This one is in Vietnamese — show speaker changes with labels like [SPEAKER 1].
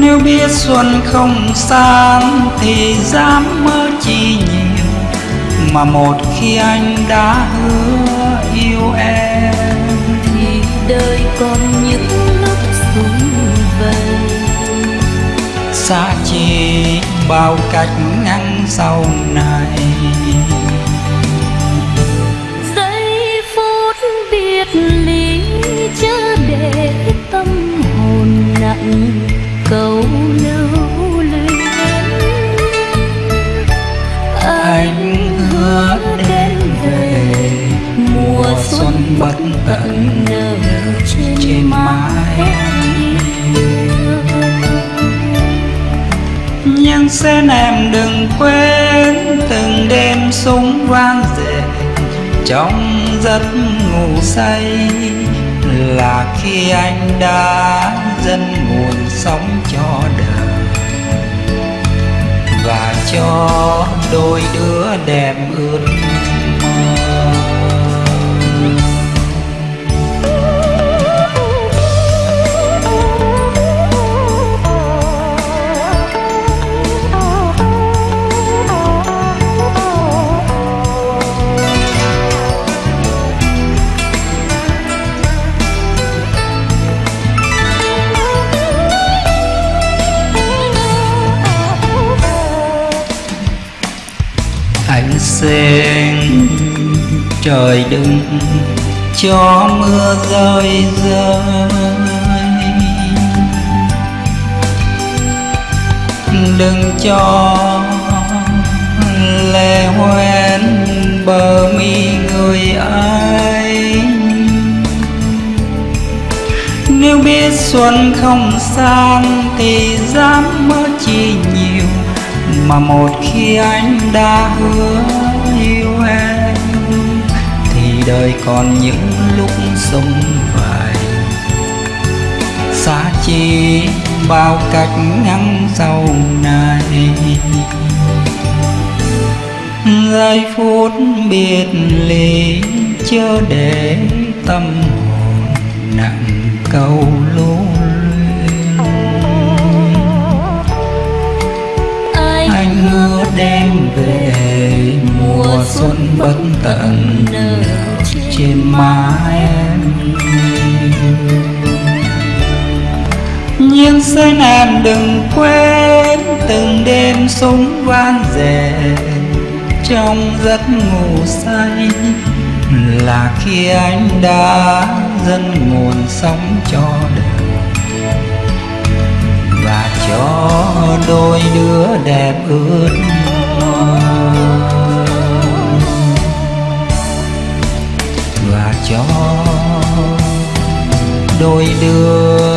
[SPEAKER 1] nếu biết xuân không sang thì dám mơ chi nhiều, mà một khi anh đã hứa yêu em
[SPEAKER 2] thì đời còn những lúc xuống vầy
[SPEAKER 1] xa chỉ bao cách ngăn sau này.
[SPEAKER 2] Giây phút biệt ly
[SPEAKER 1] xin em đừng quên từng đêm súng vang rền trong giấc ngủ say là khi anh đã dâng nguồn sống cho đời. Và cho đôi đứa đẹp ướt anh trời đừng cho mưa rơi rơi. Đừng cho lệ hoen bờ mi người ấy. Nếu biết xuân không sang thì dám mơ chi mà một khi anh đã hứa yêu em, thì đời còn những lúc sống vài. Xa chi bao cách ngắn sau này. Giây phút biệt ly chớ để tâm hồn nặng câu xuân bất tận
[SPEAKER 2] nở
[SPEAKER 1] trên má em nhưng xin em đừng quên từng đêm súng vang rền trong giấc ngủ say. Là khi anh đã dâng nguồn sống cho đời và cho đôi đứa đẹp ước đôi đường